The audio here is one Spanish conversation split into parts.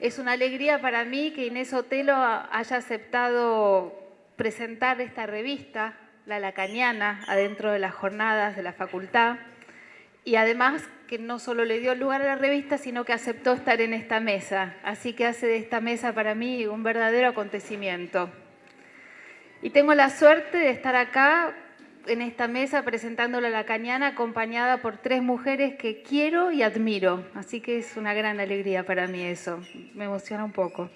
Es una alegría para mí que Inés Otelo haya aceptado presentar esta revista, La Lacaniana, adentro de las jornadas de la facultad. Y además que no solo le dio lugar a la revista, sino que aceptó estar en esta mesa. Así que hace de esta mesa para mí un verdadero acontecimiento. Y tengo la suerte de estar acá en esta mesa presentándole a la cañana acompañada por tres mujeres que quiero y admiro. Así que es una gran alegría para mí eso. Me emociona un poco.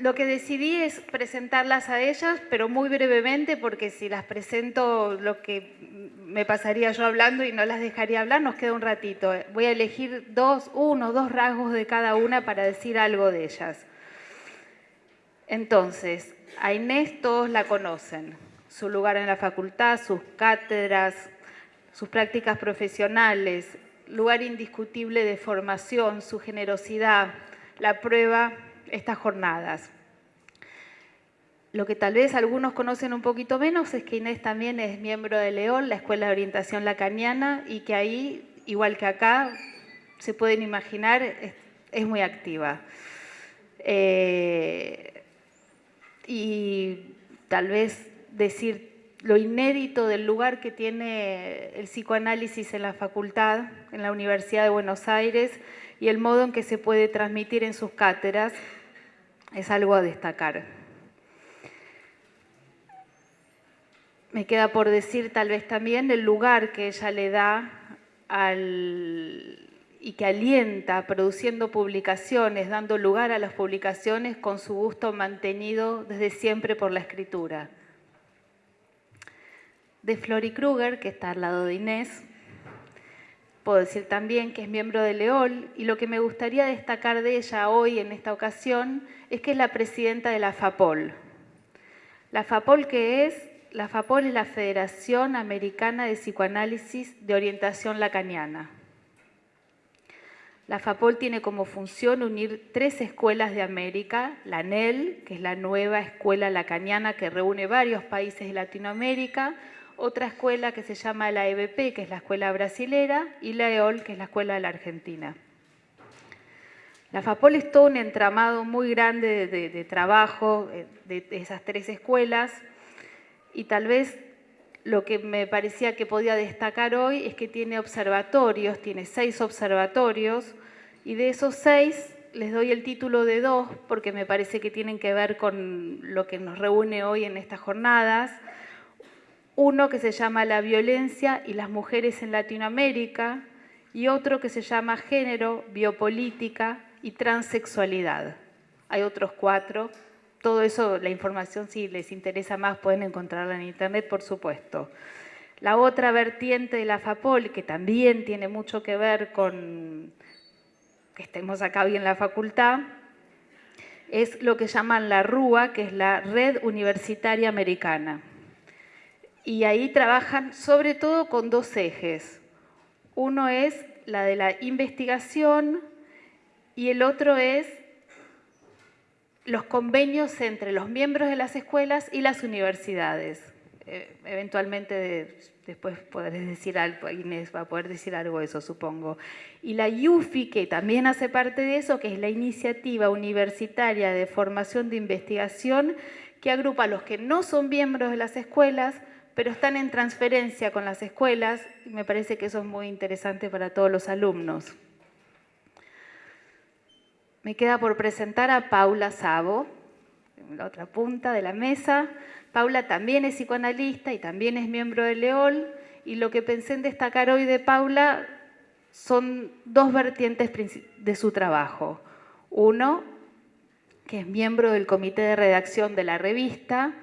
Lo que decidí es presentarlas a ellas, pero muy brevemente, porque si las presento lo que me pasaría yo hablando y no las dejaría hablar, nos queda un ratito. Voy a elegir dos, uno, dos rasgos de cada una para decir algo de ellas. Entonces, a Inés todos la conocen su lugar en la facultad, sus cátedras, sus prácticas profesionales, lugar indiscutible de formación, su generosidad, la prueba, estas jornadas. Lo que tal vez algunos conocen un poquito menos es que Inés también es miembro de León, la Escuela de Orientación Lacaniana, y que ahí, igual que acá, se pueden imaginar, es, muy activa. Eh, y tal vez decir lo inédito del lugar que tiene el psicoanálisis en la facultad, en la Universidad de Buenos Aires, y el modo en que se puede transmitir en sus cátedras, es algo a destacar. Me queda por decir tal vez también el lugar que ella le da y que alienta produciendo publicaciones, dando lugar a las publicaciones con su gusto mantenido desde siempre por la escritura de Flori Kruger, que está al lado de Inés. Puedo decir también que es miembro de Leol y lo que me gustaría destacar de ella hoy en esta ocasión es que es la presidenta de la FAPOL. La FAPOL que es, la FAPOL es la Federación Americana de Psicoanálisis de Orientación Lacaniana. La FAPOL tiene como función unir tres escuelas de América, la NEL, que es la nueva escuela lacaniana que reúne varios países de Latinoamérica, otra escuela que se llama la EBP, que es la escuela brasilera, y la EOL, que es la escuela de la Argentina. La FAPOL es todo un entramado muy grande de, trabajo eh, de, esas tres escuelas y tal vez lo que me parecía que podía destacar hoy es que tiene observatorios, tiene seis observatorios y de esos seis les doy el título de dos porque me parece que tienen que ver con lo que nos reúne hoy en estas jornadas. Uno que se llama La violencia y las mujeres en Latinoamérica y otro que se llama Género, Biopolítica y Transexualidad. Hay otros cuatro. Todo eso, la información, si les interesa más, pueden encontrarla en internet, por supuesto. La otra vertiente de la FAPOL, que también tiene mucho que ver con que estemos acá hoy en la facultad, es lo que llaman la RUA, que es la Red Universitaria Americana y ahí trabajan sobre todo con dos ejes. Uno es la de la investigación y el otro es los convenios entre los miembros de las escuelas y las universidades. Eh, eventualmente después podré decir algo, Inés va a poder decir algo de eso, supongo. Y la IUFI, que también hace parte de eso, que es la Iniciativa Universitaria de Formación de Investigación, que agrupa a los que no son miembros de las escuelas, pero están en transferencia con las escuelas y me parece que eso es muy interesante para todos los alumnos. Me queda por presentar a Paula Sabo, en la otra punta de la mesa. Paula también es psicoanalista y también es miembro de Leol y lo que pensé en destacar hoy de Paula son dos vertientes de su trabajo. Uno, que es miembro del comité de redacción de la revista,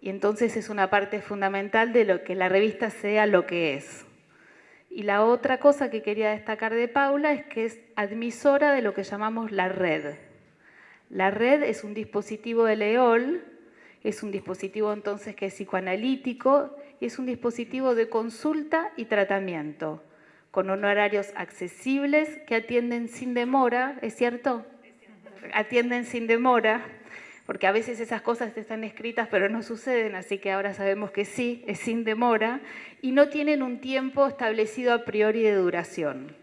y entonces es una parte fundamental de lo que la revista sea lo que es. Y la otra cosa que quería destacar de Paula es que es admisora de lo que llamamos la red. La red es un dispositivo de Leol, es un dispositivo entonces que es psicoanalítico es un dispositivo de consulta y tratamiento, con honorarios accesibles que atienden sin demora, ¿es cierto? Atienden sin demora, porque a veces esas cosas están escritas pero no suceden, así que ahora sabemos que sí, es sin demora, y no tienen un tiempo establecido a priori de duración.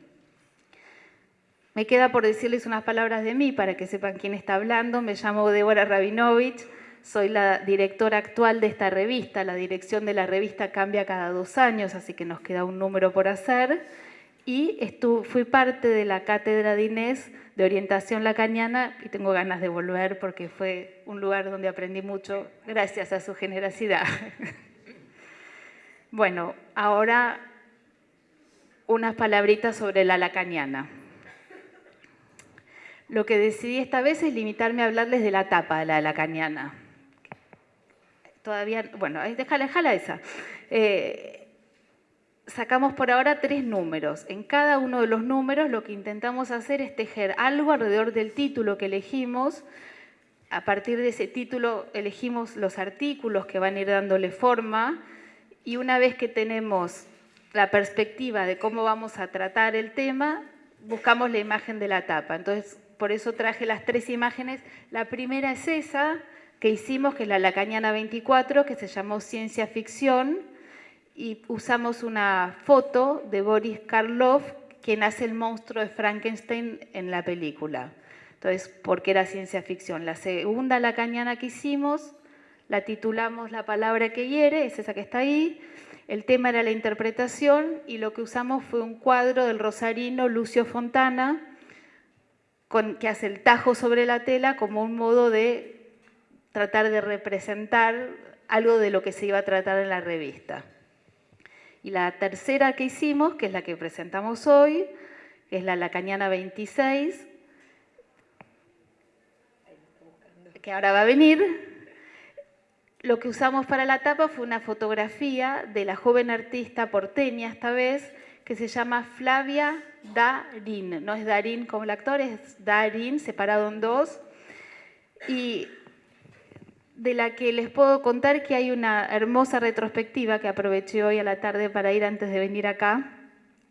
Me queda por decirles unas palabras de mí para que sepan quién está hablando. Me llamo Débora Rabinovich, soy la directora actual de esta revista. La dirección de la revista cambia cada dos años, así que nos queda un número por hacer. Y fui parte de la cátedra de Inés de orientación lacaniana y tengo ganas de volver porque fue un lugar donde aprendí mucho gracias a su generosidad. bueno, ahora unas palabritas sobre la lacaniana. Lo que decidí esta vez es limitarme a hablarles de la tapa de la lacaniana. Todavía, bueno, déjala, déjala esa. Eh, sacamos por ahora tres números. En cada uno de los números lo que intentamos hacer es tejer algo alrededor del título que elegimos. A partir de ese título elegimos los artículos que van a ir dándole forma y una vez que tenemos la perspectiva de cómo vamos a tratar el tema, buscamos la imagen de la tapa. Entonces, por eso traje las tres imágenes. La primera es esa que hicimos, que es la Lacaniana 24, que se llamó Ciencia Ficción, y usamos una foto de Boris Karloff, quien hace el monstruo de Frankenstein en la película. Entonces, ¿por qué era ciencia ficción? La segunda lacaniana que hicimos, la titulamos La palabra que hiere, es esa que está ahí. El tema era la interpretación y lo que usamos fue un cuadro del rosarino Lucio Fontana, que hace el tajo sobre la tela como un modo de tratar de representar algo de lo que se iba a tratar en la revista. Y la tercera que hicimos, que es la que presentamos hoy, es la Lacaniana 26, que ahora va a venir, lo que usamos para la tapa fue una fotografía de la joven artista porteña esta vez, que se llama Flavia Darín. No es Darín como el actor, es Darín, separado en dos. Y de la que les puedo contar que hay una hermosa retrospectiva que aproveché hoy a la tarde para ir antes de venir acá,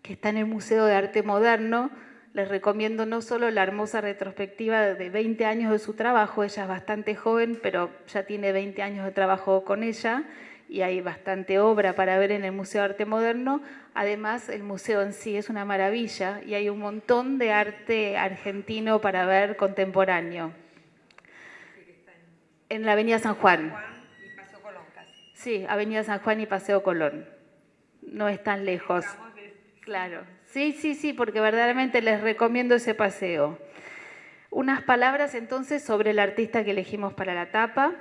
que está en el Museo de Arte Moderno. Les recomiendo no solo la hermosa retrospectiva de 20 años de su trabajo, ella es bastante joven, pero ya tiene 20 años de trabajo con ella, y hay bastante obra para ver en el Museo de Arte Moderno. Además, el museo en sí es una maravilla y hay un montón de arte argentino para ver contemporáneo. En la Avenida San Juan. Sí, Avenida San Juan y Paseo Colón. No es tan lejos. Claro. Sí, sí, sí, porque verdaderamente les recomiendo ese paseo. Unas palabras entonces sobre el artista que elegimos para la tapa.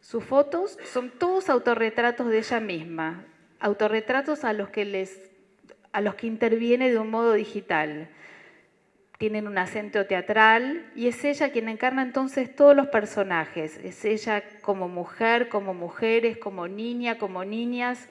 Sus fotos son todos autorretratos de ella misma, autorretratos a los que, les, a los que interviene de un modo digital. Tienen un acento teatral y es ella quien encarna entonces todos los personajes. Es ella como mujer, como mujeres, como niña, como niñas.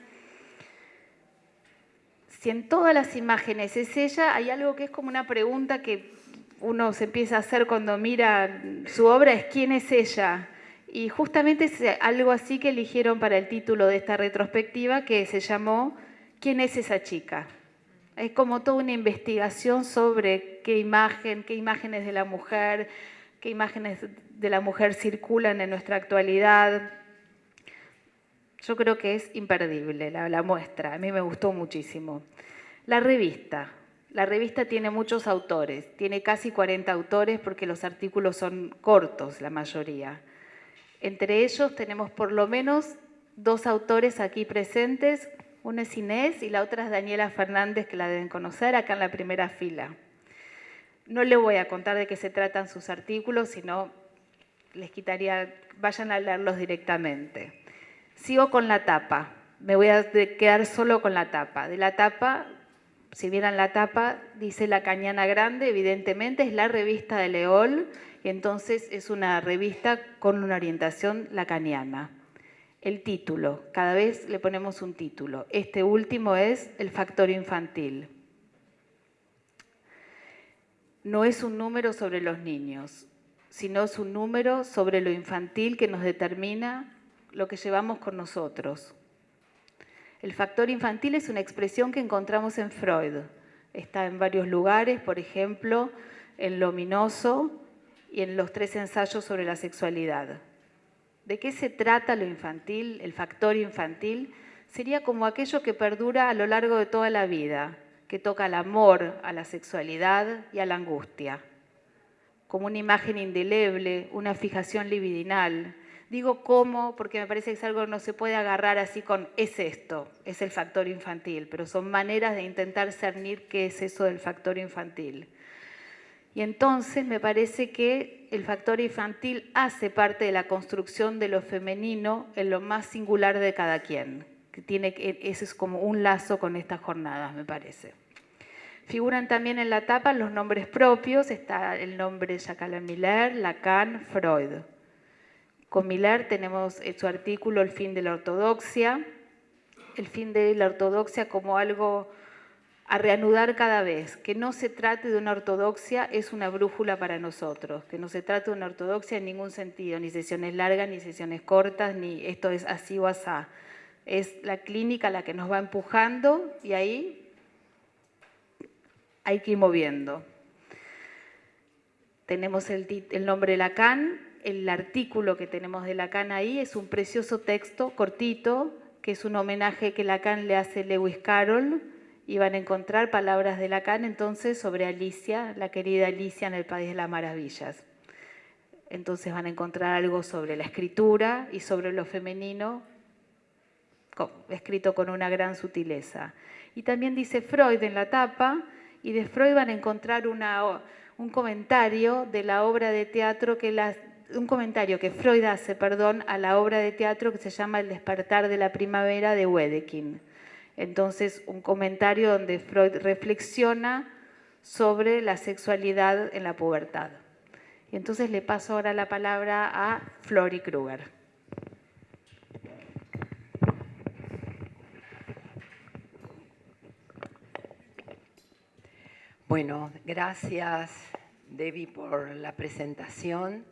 Si en todas las imágenes es ella, hay algo que es como una pregunta que uno se empieza a hacer cuando mira su obra, es ¿quién es ella? Y justamente es algo así que eligieron para el título de esta retrospectiva que se llamó ¿Quién es esa chica? Es como toda una investigación sobre qué imagen, qué imágenes de la mujer, qué imágenes de la mujer circulan en nuestra actualidad. Yo creo que es imperdible la, la muestra, a mí me gustó muchísimo. La revista, la revista tiene muchos autores, tiene casi 40 autores porque los artículos son cortos la mayoría. Entre ellos tenemos por lo menos dos autores aquí presentes, una es Inés y la otra es Daniela Fernández, que la deben conocer acá en la primera fila. No les voy a contar de qué se tratan sus artículos, sino les quitaría, vayan a leerlos directamente. Sigo con la tapa, me voy a quedar solo con la tapa. De la tapa, si vieran la tapa, dice La Cañana Grande, evidentemente es la revista de Leol, entonces es una revista con una orientación lacaniana. El título, cada vez le ponemos un título. Este último es El factor infantil. No es un número sobre los niños, sino es un número sobre lo infantil que nos determina lo que llevamos con nosotros. El factor infantil es una expresión que encontramos en Freud. Está en varios lugares, por ejemplo, en Lominoso y en los tres ensayos sobre la sexualidad. ¿De qué se trata lo infantil, el factor infantil? Sería como aquello que perdura a lo largo de toda la vida, que toca al amor, a la sexualidad y a la angustia. Como una imagen indeleble, una fijación libidinal. Digo cómo porque me parece que es algo que no se puede agarrar así con es esto, es el factor infantil, pero son maneras de intentar cernir qué es eso del factor infantil. Y entonces me parece que el factor infantil hace parte de la construcción de lo femenino en lo más singular de cada quien. Que tiene, ese es como un lazo con estas jornadas, me parece. Figuran también en la tapa los nombres propios, está el nombre de Jacques Miller, Lacan, Freud. Con Miller tenemos su artículo El fin de la ortodoxia, el fin de la ortodoxia como algo a reanudar cada vez, que no se trate de una ortodoxia es una brújula para nosotros, que no se trate de una ortodoxia en ningún sentido, ni sesiones largas, ni sesiones cortas, ni esto es así o asá. Es la clínica la que nos va empujando y ahí hay que ir moviendo. Tenemos el, nombre de Lacan, el artículo que tenemos de Lacan ahí es un precioso texto cortito, que es un homenaje que Lacan le hace a Lewis Carroll, y a encontrar palabras de Lacan entonces sobre Alicia, la querida Alicia en el País de las Maravillas. Entonces van a encontrar algo sobre la escritura y sobre lo femenino, escrito con una gran sutileza. Y también dice Freud en la tapa, y de Freud van a encontrar un comentario de la obra de teatro que un comentario que Freud hace, perdón, a la obra de teatro que se llama El despertar de la primavera de Wedekind. Entonces, un comentario donde Freud reflexiona sobre la sexualidad en la pubertad. Y entonces le paso ahora la palabra a Flori Kruger. Bueno, gracias Debbie por la presentación.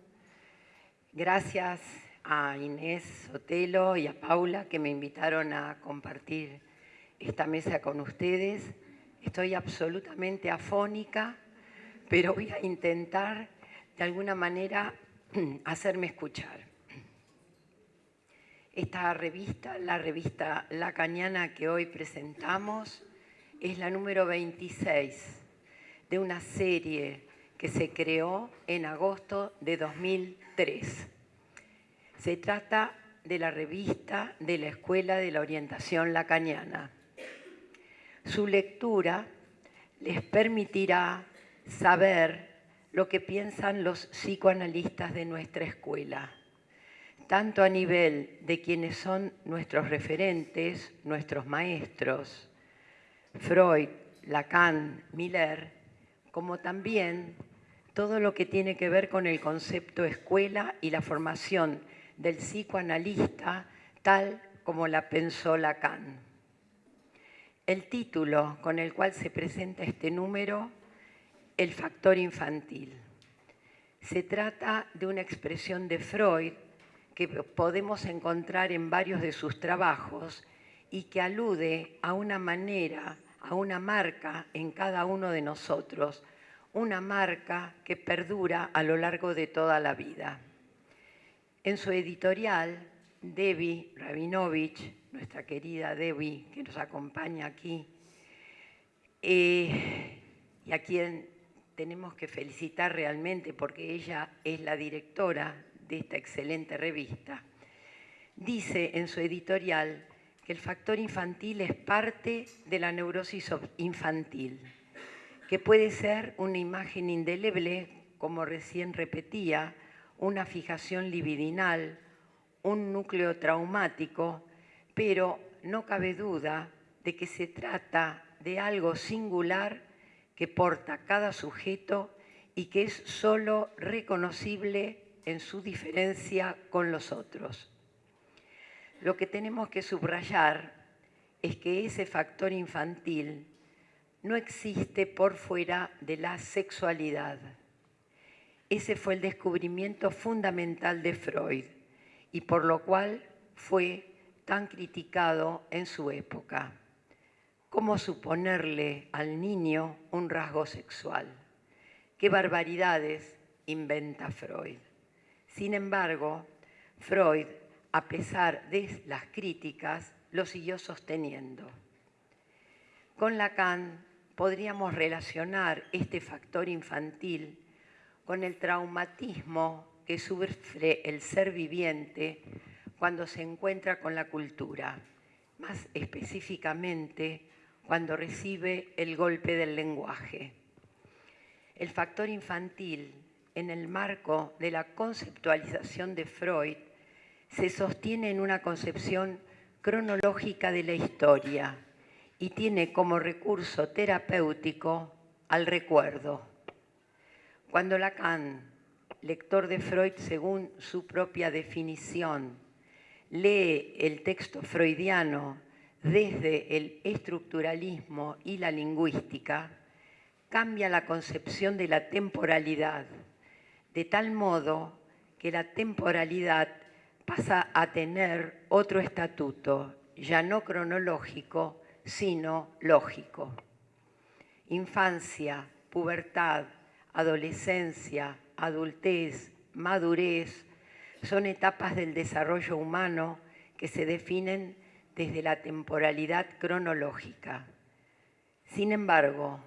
Gracias a Inés Sotelo y a Paula que me invitaron a compartir esta mesa con ustedes. Estoy absolutamente afónica, pero voy a intentar de alguna manera hacerme escuchar. Esta revista, la revista La Cañana que hoy presentamos, es la número 26 de una serie que se creó en agosto de 2003. Se trata de la revista de la Escuela de la Orientación Lacaniana. Su lectura les permitirá saber lo que piensan los psicoanalistas de nuestra escuela, tanto a nivel de quienes son nuestros referentes, nuestros maestros, Freud, Lacan, Miller, como también todo lo que tiene que ver con el concepto escuela y la formación del psicoanalista tal como la pensó Lacan. El título con el cual se presenta este número, El factor infantil. Se trata de una expresión de Freud que podemos encontrar en varios de sus trabajos y que alude a una manera a una marca en cada uno de nosotros, una marca que perdura a lo largo de toda la vida. En su editorial, Debbie Rabinovich, nuestra querida Debbie que nos acompaña aquí, eh, y a quien tenemos que felicitar realmente porque ella es la directora de esta excelente revista, dice en su editorial que el factor infantil es parte de la neurosis infantil, que puede ser una imagen indeleble, como recién repetía, una fijación libidinal, un núcleo traumático, pero no cabe duda de que se trata de algo singular que porta cada sujeto y que es solo reconocible en su diferencia con los otros. Lo que tenemos que subrayar es que ese factor infantil no existe por fuera de la sexualidad. Ese fue el descubrimiento fundamental de Freud y por lo cual fue tan criticado en su época. ¿Cómo suponerle al niño un rasgo sexual? ¿Qué barbaridades inventa Freud? Sin embargo, Freud, a pesar de las críticas, lo siguió sosteniendo. Con Lacan podríamos relacionar este factor infantil con el traumatismo que sufre el ser viviente cuando se encuentra con la cultura, más específicamente cuando recibe el golpe del lenguaje. El factor infantil, en el marco de la conceptualización de Freud, se sostiene en una concepción cronológica de la historia y tiene como recurso terapéutico al recuerdo. Cuando Lacan, lector de Freud según su propia definición, lee el texto freudiano desde el estructuralismo y la lingüística, cambia la concepción de la temporalidad, de tal modo que la temporalidad pasa a tener otro estatuto, ya no cronológico, sino lógico. Infancia, pubertad, adolescencia, adultez, madurez, son etapas del desarrollo humano que se definen desde la temporalidad cronológica. Sin embargo,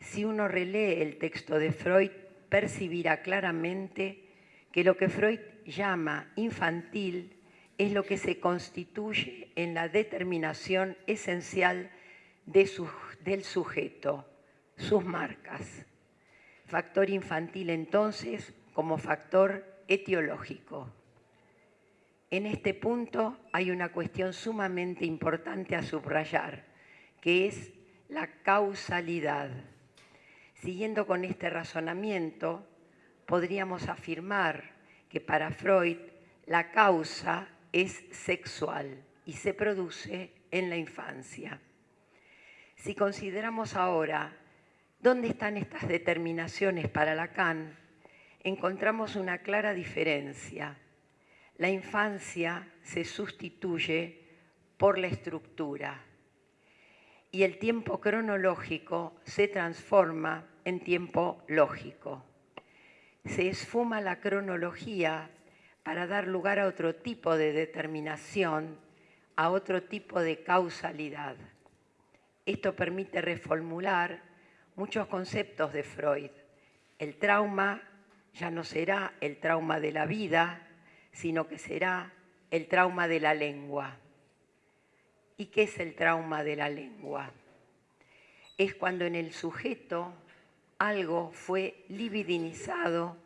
si uno relee el texto de Freud, percibirá claramente que lo que Freud llama infantil es lo que se constituye en la determinación esencial del sujeto, sus marcas. Factor infantil entonces como factor etiológico. En este punto hay una cuestión sumamente importante a subrayar, que es la causalidad. Siguiendo con este razonamiento, podríamos afirmar que para Freud la causa es sexual y se produce en la infancia. Si consideramos ahora dónde están estas determinaciones para Lacan, encontramos una clara diferencia. La infancia se sustituye por la estructura y el tiempo cronológico se transforma en tiempo lógico. Se esfuma la cronología para dar lugar a otro tipo de determinación, a otro tipo de causalidad. Esto permite reformular muchos conceptos de Freud. El trauma ya no será el trauma de la vida, sino que será el trauma de la lengua. ¿Y qué es el trauma de la lengua? Es cuando en el sujeto algo fue libidinizado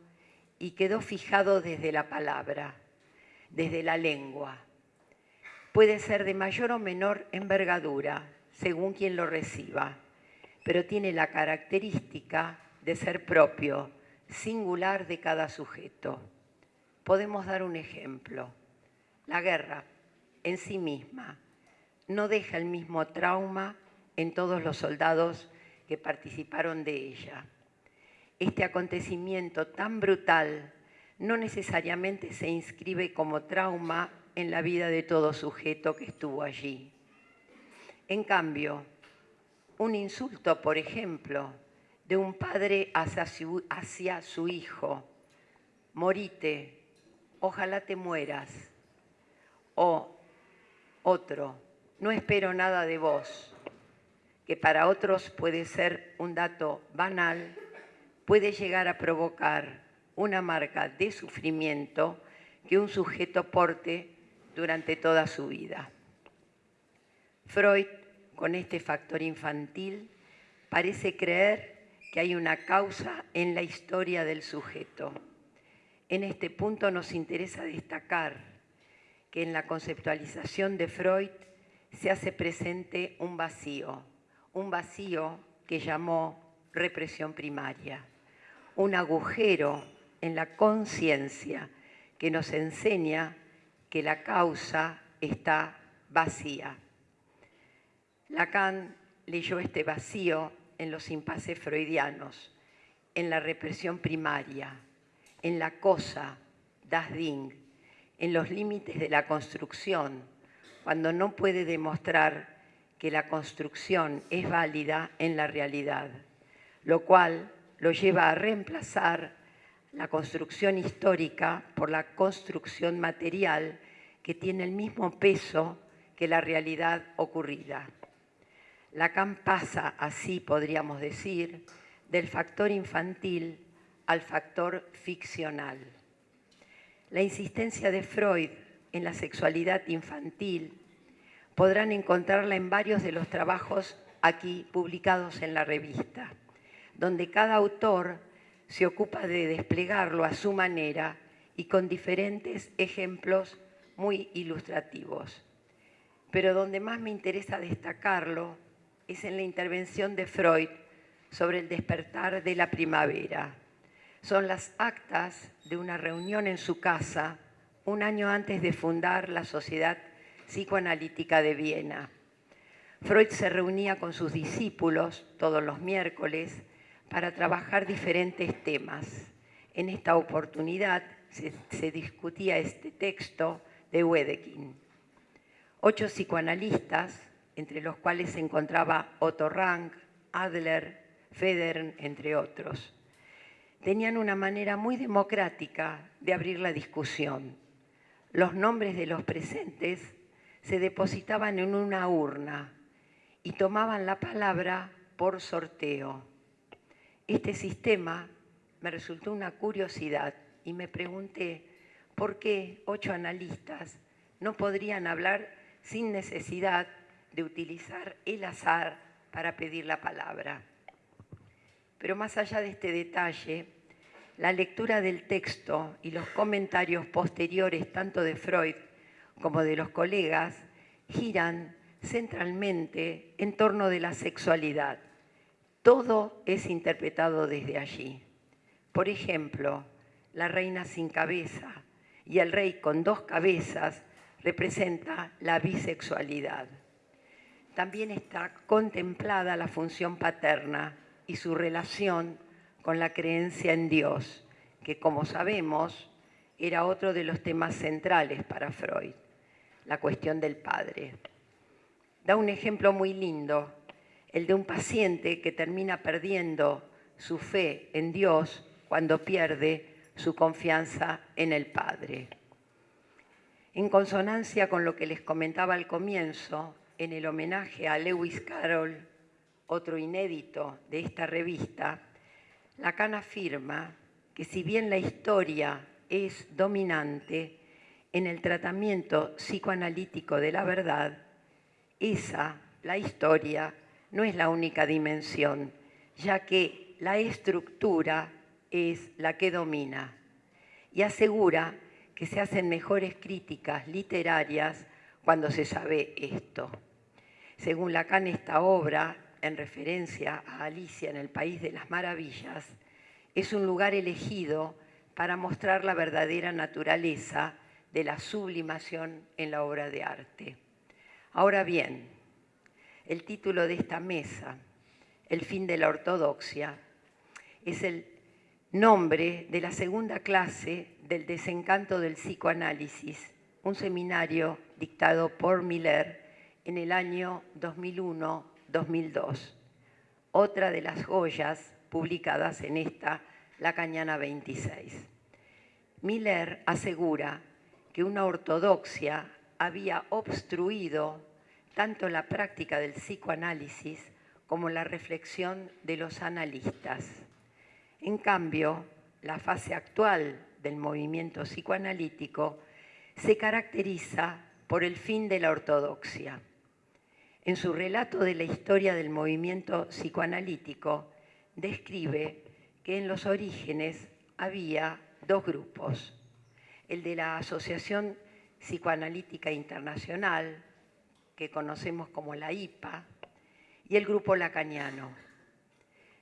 y quedó fijado desde la palabra, desde la lengua. Puede ser de mayor o menor envergadura, según quien lo reciba, pero tiene la característica de ser propio, singular de cada sujeto. Podemos dar un ejemplo. La guerra en sí misma no deja el mismo trauma en todos los soldados que participaron de ella. Este acontecimiento tan brutal no necesariamente se inscribe como trauma en la vida de todo sujeto que estuvo allí. En cambio, un insulto, por ejemplo, de un padre hacia su, hijo, morite, ojalá te mueras, o otro, no espero nada de vos, que para otros puede ser un dato banal, puede llegar a provocar una marca de sufrimiento que un sujeto porte durante toda su vida. Freud, con este factor infantil, parece creer que hay una causa en la historia del sujeto. En este punto nos interesa destacar que en la conceptualización de Freud se hace presente un vacío, un vacío que llamó represión primaria, un agujero en la conciencia que nos enseña que la causa está vacía. Lacan leyó este vacío en los impases freudianos, en la represión primaria, en la cosa, das Ding, en los límites de la construcción, cuando no puede demostrar que la construcción es válida en la realidad, lo cual lo lleva a reemplazar la construcción histórica por la construcción material que tiene el mismo peso que la realidad ocurrida. Lacan pasa, así podríamos decir, del factor infantil al factor ficcional. La insistencia de Freud en la sexualidad infantil podrán encontrarla en varios de los trabajos aquí publicados en la revista, donde cada autor se ocupa de desplegarlo a su manera y con diferentes ejemplos muy ilustrativos. Pero donde más me interesa destacarlo es en la intervención de Freud sobre el despertar de la primavera. Son las actas de una reunión en su casa un año antes de fundar la Sociedad Psicoanalítica de Viena. Freud se reunía con sus discípulos todos los miércoles para trabajar diferentes temas. En esta oportunidad se, discutía este texto de Wedekind. Ocho psicoanalistas, entre los cuales se encontraba Otto Rank, Adler, Federn, entre otros, tenían una manera muy democrática de abrir la discusión. Los nombres de los presentes se depositaban en una urna y tomaban la palabra por sorteo. Este sistema me resultó una curiosidad y me pregunté por qué ocho analistas no podrían hablar sin necesidad de utilizar el azar para pedir la palabra. Pero más allá de este detalle, la lectura del texto y los comentarios posteriores tanto de Freud como de los colegas giran centralmente en torno de la sexualidad todo es interpretado desde allí. Por ejemplo, la reina sin cabeza y el rey con dos cabezas representa la bisexualidad. También está contemplada la función paterna y su relación con la creencia en Dios, que como sabemos era otro de los temas centrales para Freud, la cuestión del padre. Da un ejemplo muy lindo el de un paciente que termina perdiendo su fe en Dios cuando pierde su confianza en el Padre. En consonancia con lo que les comentaba al comienzo, en el homenaje a Lewis Carroll, otro inédito de esta revista, Lacan afirma que si bien la historia es dominante en el tratamiento psicoanalítico de la verdad, esa, la historia, no es la única dimensión, ya que la estructura es la que domina y asegura que se hacen mejores críticas literarias cuando se sabe esto. Según Lacan, esta obra, en referencia a Alicia en el País de las Maravillas, es un lugar elegido para mostrar la verdadera naturaleza de la sublimación en la obra de arte. Ahora bien, el título de esta mesa, El fin de la ortodoxia, es el nombre de la segunda clase del desencanto del psicoanálisis, un seminario dictado por Miller en el año 2001-2002, otra de las joyas publicadas en esta La Cañana 26. Miller asegura que una ortodoxia había obstruido tanto la práctica del psicoanálisis como la reflexión de los analistas. En cambio, la fase actual del movimiento psicoanalítico se caracteriza por el fin de la ortodoxia. En su relato de la historia del movimiento psicoanalítico, describe que en los orígenes había dos grupos, el de la Asociación Psicoanalítica Internacional, que conocemos como la IPA, y el grupo lacaniano.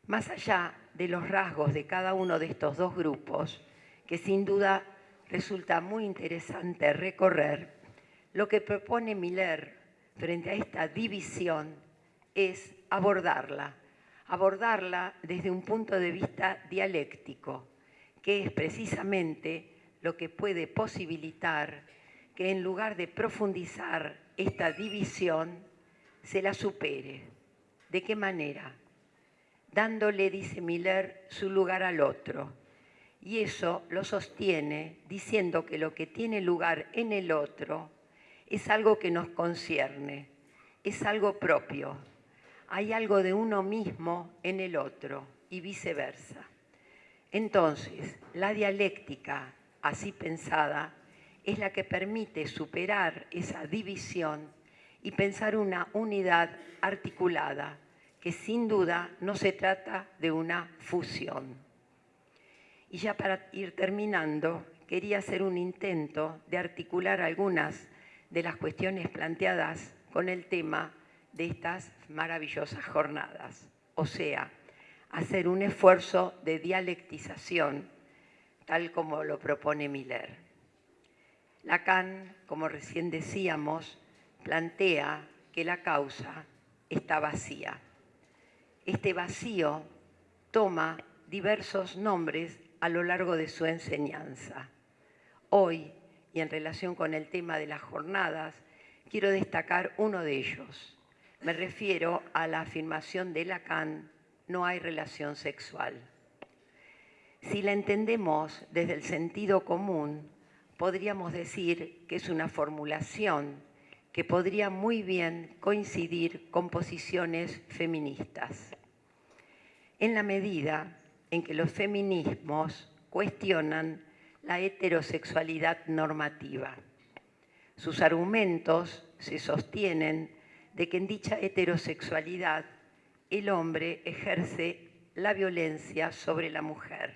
Más allá de los rasgos de cada uno de estos dos grupos, que sin duda resulta muy interesante recorrer, lo que propone Miller frente a esta división es abordarla, abordarla desde un punto de vista dialéctico, que es precisamente lo que puede posibilitar que en lugar de profundizar esta división se la supere. ¿De qué manera? Dándole, dice Miller, su lugar al otro. Y eso lo sostiene diciendo que lo que tiene lugar en el otro es algo que nos concierne, es algo propio. Hay algo de uno mismo en el otro y viceversa. Entonces, la dialéctica, así pensada, es la que permite superar esa división y pensar una unidad articulada, que sin duda no se trata de una fusión. Y ya para ir terminando, quería hacer un intento de articular algunas de las cuestiones planteadas con el tema de estas maravillosas jornadas, o sea, hacer un esfuerzo de dialectización, tal como lo propone Miller. Lacan, como recién decíamos, plantea que la causa está vacía. Este vacío toma diversos nombres a lo largo de su enseñanza. Hoy, y en relación con el tema de las jornadas, quiero destacar uno de ellos. Me refiero a la afirmación de Lacan, no hay relación sexual. Si la entendemos desde el sentido común, podríamos decir que es una formulación que podría muy bien coincidir con posiciones feministas. En la medida en que los feminismos cuestionan la heterosexualidad normativa. Sus argumentos se sostienen de que en dicha heterosexualidad el hombre ejerce la violencia sobre la mujer.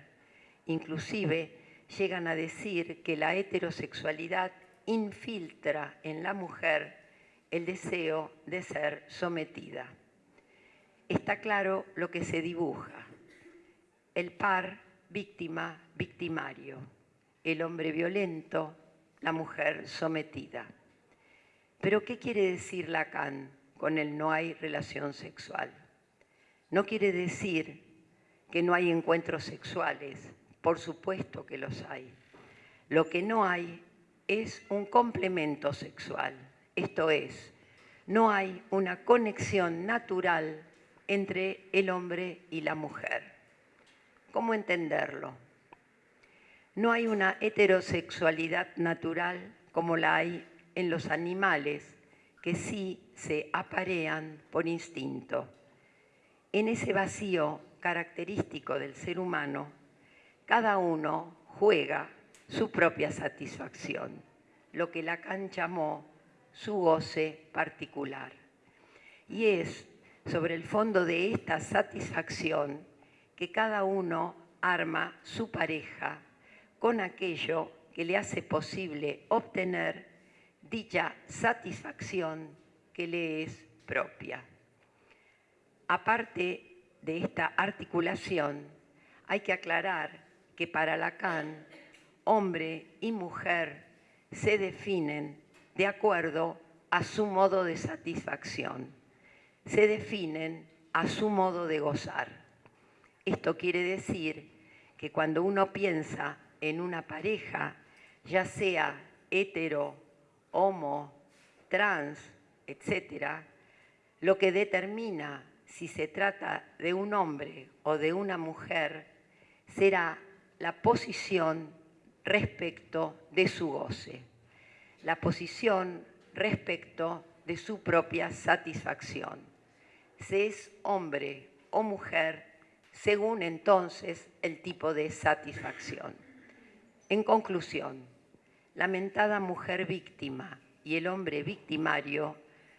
Inclusive llegan a decir que la heterosexualidad infiltra en la mujer el deseo de ser sometida. Está claro lo que se dibuja. El par víctima-victimario, el hombre violento, la mujer sometida. Pero ¿qué quiere decir Lacan con el no hay relación sexual? No quiere decir que no hay encuentros sexuales, por supuesto que los hay. Lo que no hay es un complemento sexual, esto es, no hay una conexión natural entre el hombre y la mujer. ¿Cómo entenderlo? No hay una heterosexualidad natural como la hay en los animales, que sí se aparean por instinto. En ese vacío característico del ser humano, cada uno juega su propia satisfacción, lo que Lacan llamó su goce particular. Y es sobre el fondo de esta satisfacción que cada uno arma su pareja con aquello que le hace posible obtener dicha satisfacción que le es propia. Aparte de esta articulación, hay que aclarar que para Lacan, hombre y mujer se definen de acuerdo a su modo de satisfacción, se definen a su modo de gozar. Esto quiere decir que cuando uno piensa en una pareja, ya sea hetero, homo, trans, etc., lo que determina si se trata de un hombre o de una mujer será la posición respecto de su goce, la posición respecto de su propia satisfacción. Se es hombre o mujer según entonces el tipo de satisfacción. En conclusión, la mentada mujer víctima y el hombre victimario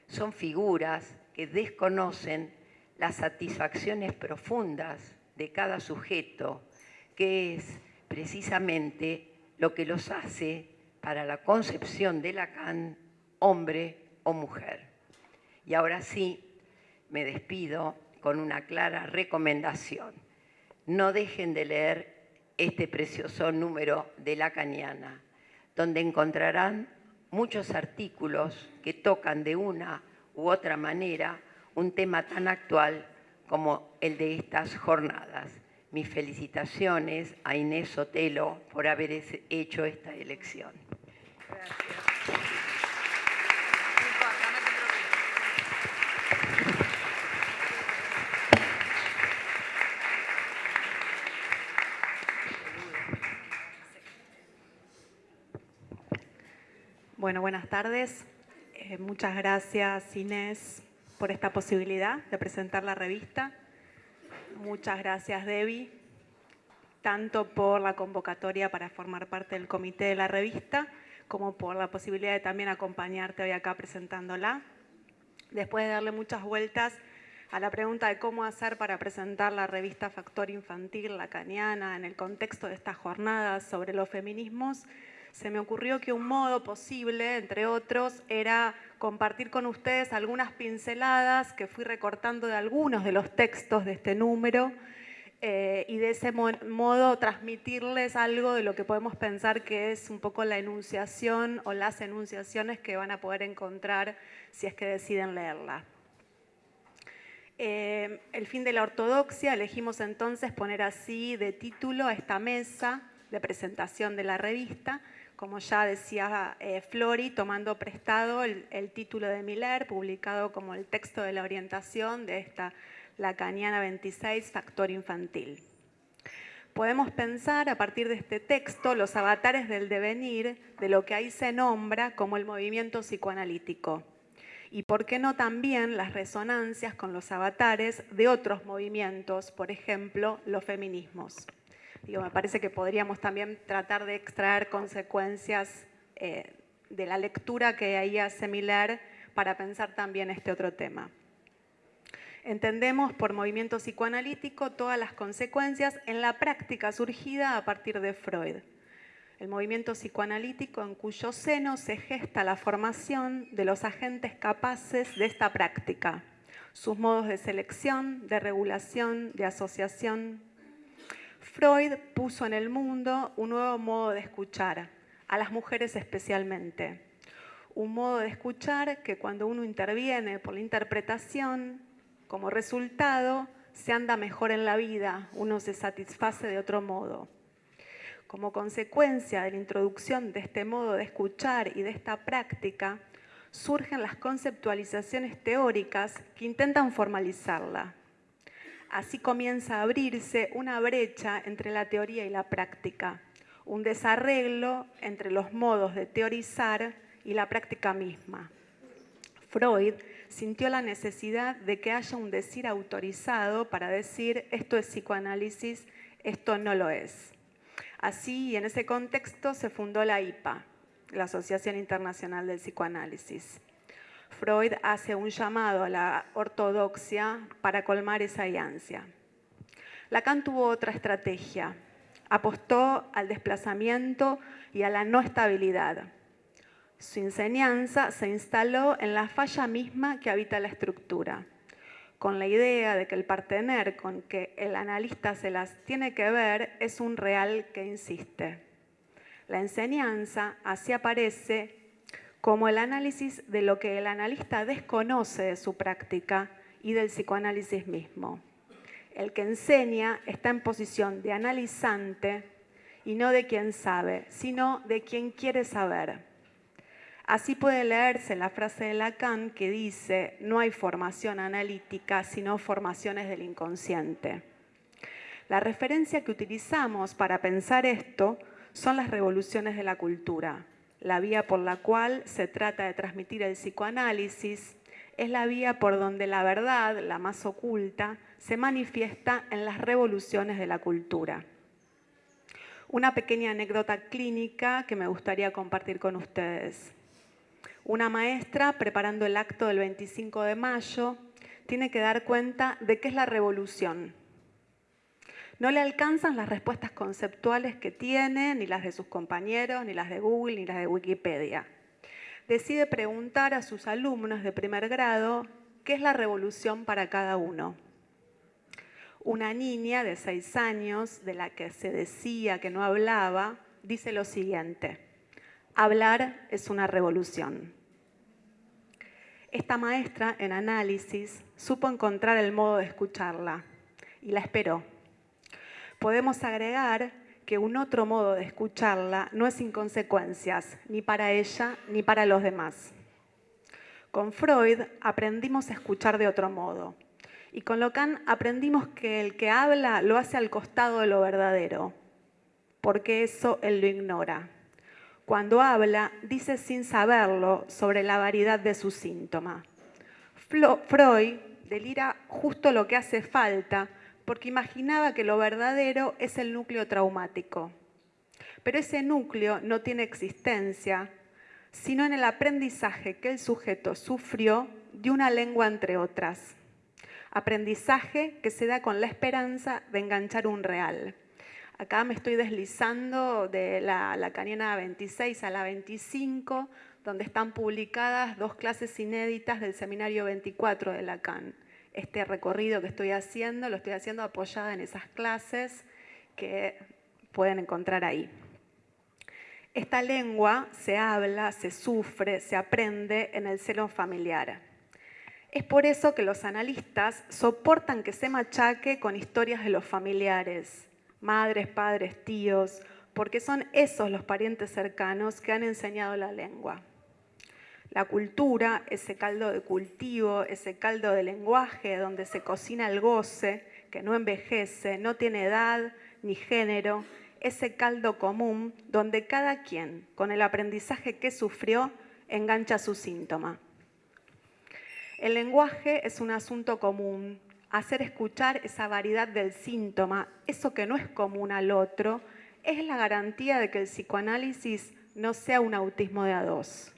son figuras que desconocen las satisfacciones profundas de cada sujeto que es precisamente lo que los hace para la concepción de Lacan hombre o mujer. Y ahora sí, me despido con una clara recomendación. No dejen de leer este precioso número de Lacaniana, donde encontrarán muchos artículos que tocan de una u otra manera un tema tan actual como el de estas jornadas mis felicitaciones a Inés Sotelo por haber hecho esta elección. Gracias. Bueno, buenas tardes. Eh, muchas gracias Inés por esta posibilidad de presentar la revista. Muchas gracias Debbie, tanto por la convocatoria para formar parte del comité de la revista, como por la posibilidad de también acompañarte hoy acá presentándola. Después de darle muchas vueltas a la pregunta de cómo hacer para presentar la revista Factor Infantil Lacaniana en el contexto de estas jornadas sobre los feminismos, se me ocurrió que un modo posible, entre otros, era compartir con ustedes algunas pinceladas que fui recortando de algunos de los textos de este número eh, y de ese modo transmitirles algo de lo que podemos pensar que es un poco la enunciación o las enunciaciones que van a poder encontrar si es que deciden leerla. Eh, el fin de la ortodoxia, elegimos entonces poner así de título a esta mesa de presentación de la revista, como ya decía eh, Flori, tomando prestado el, título de Miller, publicado como el texto de la orientación de esta Lacaniana 26, Factor Infantil. Podemos pensar a partir de este texto los avatares del devenir de lo que ahí se nombra como el movimiento psicoanalítico. Y por qué no también las resonancias con los avatares de otros movimientos, por ejemplo, los feminismos me parece que podríamos también tratar de extraer consecuencias eh, de la lectura que ahí hace Miller para pensar también este otro tema. Entendemos por movimiento psicoanalítico todas las consecuencias en la práctica surgida a partir de Freud. El movimiento psicoanalítico en cuyo seno se gesta la formación de los agentes capaces de esta práctica, sus modos de selección, de regulación, de asociación, Freud puso en el mundo un nuevo modo de escuchar, a las mujeres especialmente. Un modo de escuchar que cuando uno interviene por la interpretación, como resultado, se anda mejor en la vida, uno se satisface de otro modo. Como consecuencia de la introducción de este modo de escuchar y de esta práctica, surgen las conceptualizaciones teóricas que intentan formalizarla. Así comienza a abrirse una brecha entre la teoría y la práctica, un desarreglo entre los modos de teorizar y la práctica misma. Freud sintió la necesidad de que haya un decir autorizado para decir esto es psicoanálisis, esto no lo es. Así, en ese contexto, se fundó la IPA, la Asociación Internacional del Psicoanálisis. Freud hace un llamado a la ortodoxia para colmar esa ansia. Lacan tuvo otra estrategia. Apostó al desplazamiento y a la no estabilidad. Su enseñanza se instaló en la falla misma que habita la estructura, con la idea de que el partener con que el analista se las tiene que ver es un real que insiste. La enseñanza así aparece como el análisis de lo que el analista desconoce de su práctica y del psicoanálisis mismo. El que enseña está en posición de analizante y no de quien sabe, sino de quien quiere saber. Así puede leerse la frase de Lacan que dice, no hay formación analítica, sino formaciones del inconsciente. La referencia que utilizamos para pensar esto son las revoluciones de la cultura, la vía por la cual se trata de transmitir el psicoanálisis, es la vía por donde la verdad, la más oculta, se manifiesta en las revoluciones de la cultura. Una pequeña anécdota clínica que me gustaría compartir con ustedes. Una maestra, preparando el acto del 25 de mayo, tiene que dar cuenta de qué es la revolución no le alcanzan las respuestas conceptuales que tiene, ni las de sus compañeros, ni las de Google, ni las de Wikipedia. Decide preguntar a sus alumnos de primer grado qué es la revolución para cada uno. Una niña de seis años, de la que se decía que no hablaba, dice lo siguiente, hablar es una revolución. Esta maestra en análisis supo encontrar el modo de escucharla y la esperó podemos agregar que un otro modo de escucharla no es sin consecuencias, ni para ella ni para los demás. Con Freud aprendimos a escuchar de otro modo. Y con Lacan aprendimos que el que habla lo hace al costado de lo verdadero, porque eso él lo ignora. Cuando habla, dice sin saberlo sobre la variedad de su síntoma. Freud delira justo lo que hace falta porque imaginaba que lo verdadero es el núcleo traumático. Pero ese núcleo no tiene existencia, sino en el aprendizaje que el sujeto sufrió de una lengua entre otras. Aprendizaje que se da con la esperanza de enganchar un real. Acá me estoy deslizando de la lacaniana 26 a la 25, donde están publicadas dos clases inéditas del seminario 24 de Lacan. Este recorrido que estoy haciendo lo estoy haciendo apoyada en esas clases que pueden encontrar ahí. Esta lengua se habla, se sufre, se aprende en el seno familiar. Es por eso que los analistas soportan que se machaque con historias de los familiares, madres, padres, tíos, porque son esos los parientes cercanos que han enseñado la lengua. La cultura, ese caldo de cultivo, ese caldo de lenguaje donde se cocina el goce, que no envejece, no tiene edad ni género, ese caldo común donde cada quien, con el aprendizaje que sufrió, engancha su síntoma. El lenguaje es un asunto común, hacer escuchar esa variedad del síntoma, eso que no es común al otro, es la garantía de que el psicoanálisis no sea un autismo de a dos.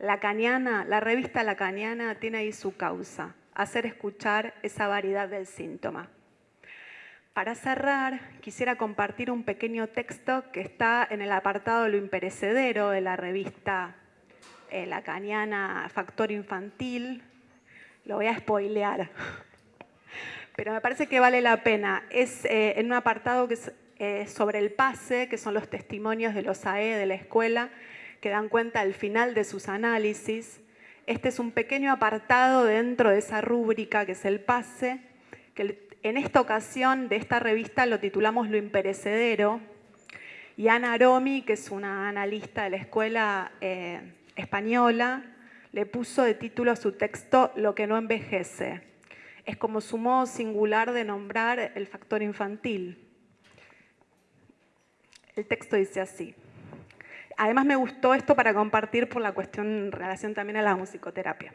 Lacaniana, la revista Lacaniana tiene ahí su causa, hacer escuchar esa variedad del síntoma. Para cerrar, quisiera compartir un pequeño texto que está en el apartado Lo imperecedero de la revista eh, Lacaniana Factor Infantil. Lo voy a spoilear pero me parece que vale la pena. Es eh, en un apartado que es eh, sobre el pase, que son los testimonios de los AE de la escuela, que dan cuenta al final de sus análisis. Este es un pequeño apartado dentro de esa rúbrica que es el pase, que en esta ocasión de esta revista lo titulamos Lo imperecedero. Y Ana Aromi, que es una analista de la escuela eh, española, le puso de título a su texto Lo que no envejece es como su modo singular de nombrar el factor infantil. El texto dice así. Además me gustó esto para compartir por la cuestión en relación también a la musicoterapia.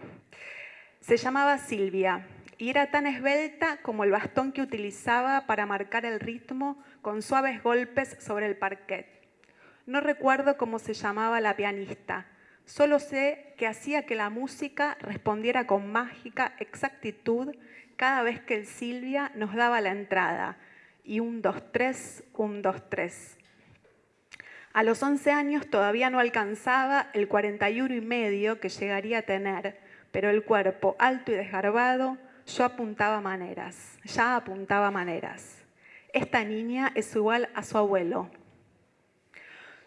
Se llamaba Silvia y era tan esbelta como el bastón que utilizaba para marcar el ritmo con suaves golpes sobre el parquet. No recuerdo cómo se llamaba la pianista, solo sé que hacía que la música respondiera con mágica exactitud cada vez que Silvia nos daba la entrada. Y un, dos, tres, un, dos, tres. A los 11 años todavía no alcanzaba el 41 y medio que llegaría a tener, pero el cuerpo alto y desgarbado, yo apuntaba maneras, ya apuntaba maneras. Esta niña es igual a su abuelo.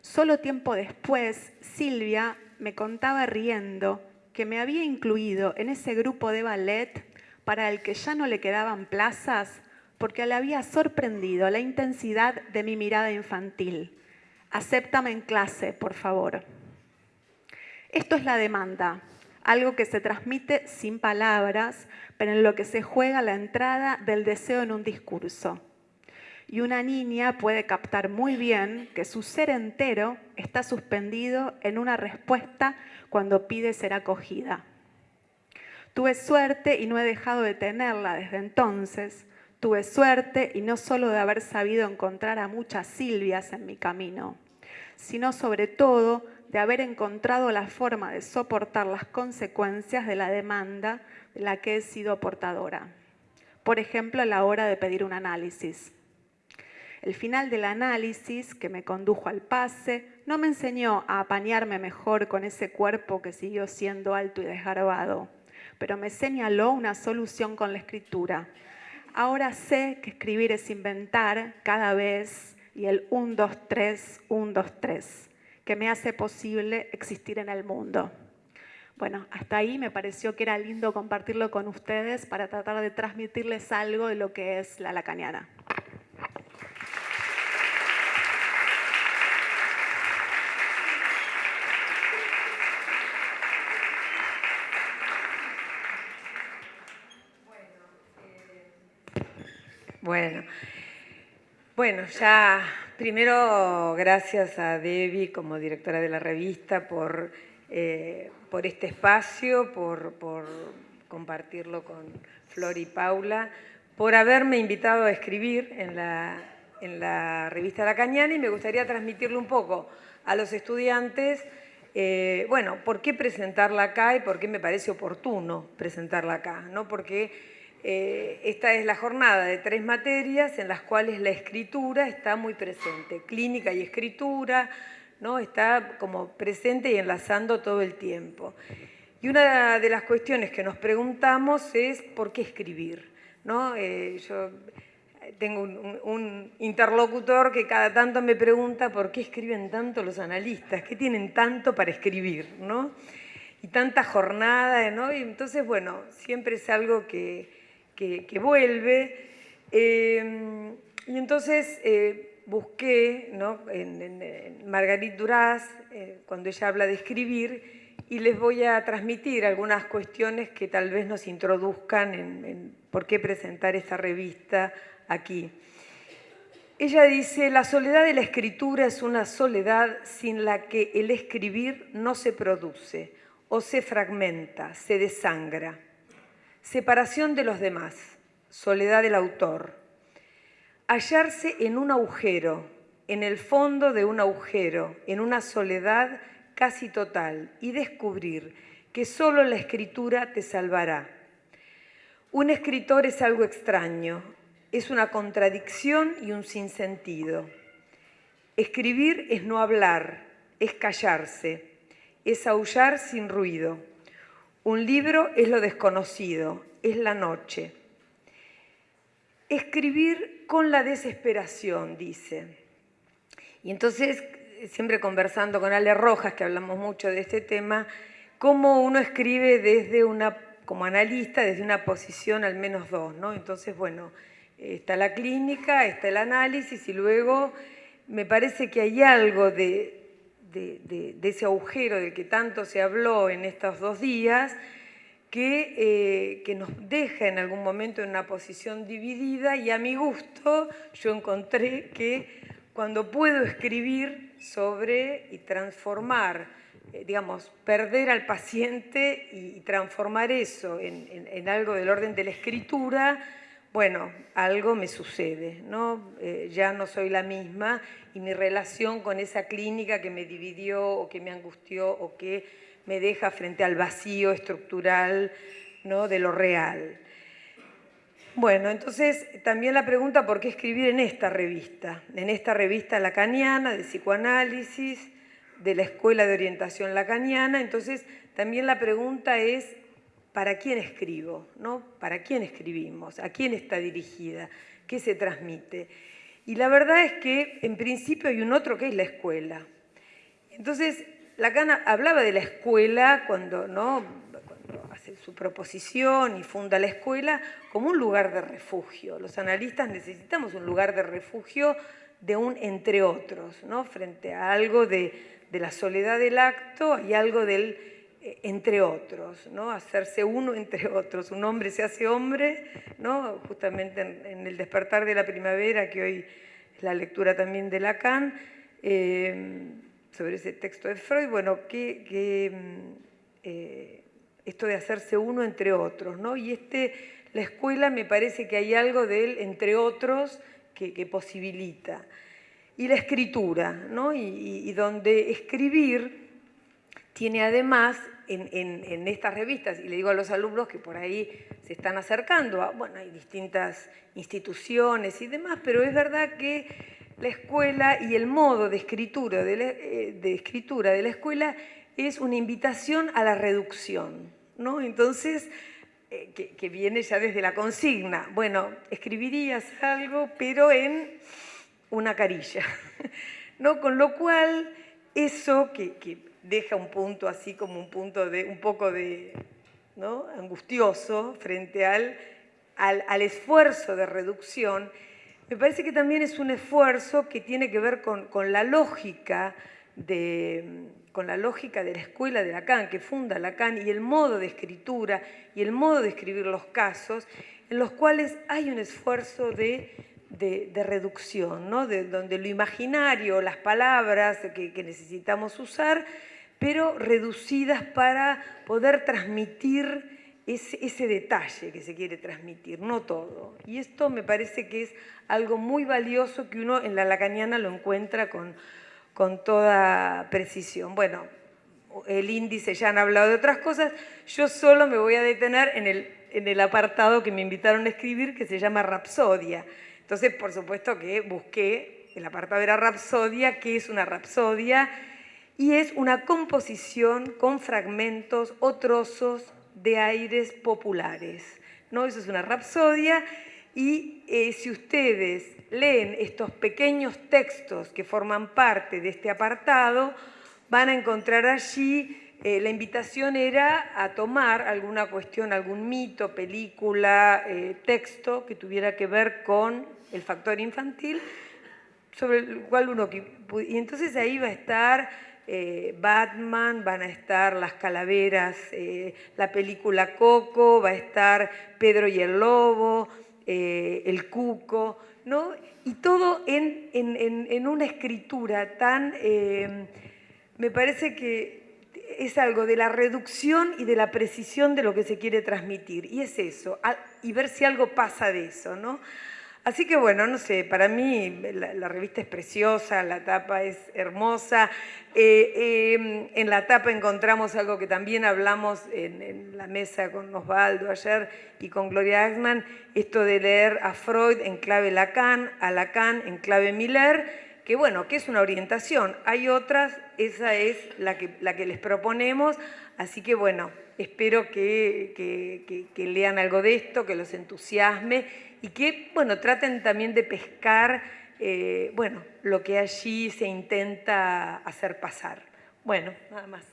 Solo tiempo después, Silvia me contaba riendo que me había incluido en ese grupo de ballet para el que ya no le quedaban plazas porque le había sorprendido la intensidad de mi mirada infantil. Acéptame en clase, por favor. Esto es la demanda, algo que se transmite sin palabras, pero en lo que se juega la entrada del deseo en un discurso. Y una niña puede captar muy bien que su ser entero está suspendido en una respuesta cuando pide ser acogida. Tuve suerte y no he dejado de tenerla desde entonces. Tuve suerte y no solo de haber sabido encontrar a muchas Silvias en mi camino, sino sobre todo de haber encontrado la forma de soportar las consecuencias de la demanda de la que he sido portadora. Por ejemplo, a la hora de pedir un análisis. El final del análisis, que me condujo al pase, no me enseñó a apañarme mejor con ese cuerpo que siguió siendo alto y desgarbado pero me señaló una solución con la escritura. Ahora sé que escribir es inventar cada vez y el 1, 2, 3, 1, 2, 3, que me hace posible existir en el mundo. Bueno, hasta ahí me pareció que era lindo compartirlo con ustedes para tratar de transmitirles algo de lo que es la lacaniana. Bueno, bueno, ya primero gracias a Debbie como directora de la revista por, eh, por este espacio, por, por compartirlo con Flor y Paula, por haberme invitado a escribir en la, en la revista La Cañana y me gustaría transmitirle un poco a los estudiantes, eh, bueno, por qué presentarla acá y por qué me parece oportuno presentarla acá, ¿no? Porque eh, esta es la jornada de tres materias en las cuales la escritura está muy presente, clínica y escritura, ¿no? está como presente y enlazando todo el tiempo. Y una de las cuestiones que nos preguntamos es ¿por qué escribir? ¿No? Eh, yo tengo un, interlocutor que cada tanto me pregunta por qué escriben tanto los analistas, qué tienen tanto para escribir, ¿no? Y tanta jornada, ¿no? Y entonces, bueno, siempre es algo que, que, vuelve. Eh, y entonces eh, busqué ¿no? en, Margarit Duras, eh, cuando ella habla de escribir, y les voy a transmitir algunas cuestiones que tal vez nos introduzcan en por qué presentar esta revista aquí. Ella dice, la soledad de la escritura es una soledad sin la que el escribir no se produce o se fragmenta, se desangra. Separación de los demás, soledad del autor. Hallarse en un agujero, en el fondo de un agujero, en una soledad casi total y descubrir que solo la escritura te salvará. Un escritor es algo extraño, es una contradicción y un sinsentido. Escribir es no hablar, es callarse, es aullar sin ruido. Un libro es lo desconocido, es la noche. Escribir con la desesperación, dice. Y entonces, siempre conversando con Ale Rojas, que hablamos mucho de este tema, cómo uno escribe desde una, como analista, desde una posición al menos dos, ¿no? Entonces, bueno, está la clínica, está el análisis y luego me parece que hay algo de, ese agujero del que tanto se habló en estos dos días que, eh, que, nos deja en algún momento en una posición dividida y a mi gusto yo encontré que cuando puedo escribir sobre y transformar, eh, digamos, perder al paciente y transformar eso en algo del orden de la escritura, bueno, algo me sucede, ¿no? Eh, ya no soy la misma y mi relación con esa clínica que me dividió o que me angustió o que me deja frente al vacío estructural ¿no? de lo real. Bueno, entonces también la pregunta por qué escribir en esta revista, en esta revista lacaniana de psicoanálisis, de la Escuela de Orientación Lacaniana, entonces también la pregunta es ¿para quién escribo? ¿no? ¿Para quién escribimos? ¿A quién está dirigida? ¿Qué se transmite? Y la verdad es que en principio hay un otro que es la escuela. Entonces, Lacan hablaba de la escuela cuando, ¿no? cuando hace su proposición y funda la escuela como un lugar de refugio. Los analistas necesitamos un lugar de refugio de un entre otros, ¿no? frente a algo de, de la soledad del acto y algo del entre otros, ¿no? hacerse uno entre otros. Un hombre se hace hombre, ¿no? justamente en, el despertar de la primavera, que hoy es la lectura también de Lacan, eh, sobre ese texto de Freud, bueno, que, mm, eh, esto de hacerse uno entre otros, ¿no? y este, la escuela me parece que hay algo de él entre otros que, posibilita. Y la escritura, ¿no? y donde escribir tiene además en, estas revistas, y le digo a los alumnos que por ahí se están acercando, a, bueno, hay distintas instituciones y demás, pero es verdad que la escuela y el modo de escritura de la, eh, escritura de la escuela es una invitación a la reducción, ¿no? Entonces, eh, que, viene ya desde la consigna, bueno, escribirías algo, pero en una carilla, ¿no? Con lo cual, eso que deja un punto así como un punto de un poco de angustioso frente al, al, esfuerzo de reducción, me parece que también es un esfuerzo que tiene que ver con, con la lógica de, con la lógica de la escuela de Lacan, que funda Lacan, y el modo de escritura y el modo de escribir los casos, en los cuales hay un esfuerzo de de, reducción, ¿no? de, donde lo imaginario, las palabras que, necesitamos usar, pero reducidas para poder transmitir ese, detalle que se quiere transmitir, no todo. Y esto me parece que es algo muy valioso que uno en la lacaniana lo encuentra con, con toda precisión. Bueno, el índice ya han hablado de otras cosas, yo solo me voy a detener en el, en el apartado que me invitaron a escribir que se llama Rapsodia. Entonces, por supuesto que busqué, el apartado era Rapsodia, ¿qué es una Rapsodia? Y es una composición con fragmentos o trozos de aires populares. ¿no? Eso es una Rapsodia y eh, si ustedes leen estos pequeños textos que forman parte de este apartado, van a encontrar allí eh, la invitación era a tomar alguna cuestión, algún mito, película, eh, texto que tuviera que ver con el factor infantil, sobre el cual uno... Y entonces ahí va a estar eh, Batman, van a estar las calaveras, la película Coco, va a estar Pedro y el Lobo, el Cuco, ¿no? Y todo en, en una escritura tan... me parece que es algo de la reducción y de la precisión de lo que se quiere transmitir. Y es eso, y ver si algo pasa de eso, ¿no? Así que bueno, no sé, para mí la, revista es preciosa, la tapa es hermosa. Eh, em, en la tapa encontramos algo que también hablamos en, la mesa con Osvaldo ayer y con Gloria Axman, esto de leer a Freud en clave Lacan, a Lacan en clave Miller, que bueno, que es una orientación. Hay otras, esa es la que, la que les proponemos, así que bueno, espero que, lean algo de esto, que los entusiasme y que, bueno, traten también de pescar, eh, bueno, lo que allí se intenta hacer pasar. Bueno, nada más.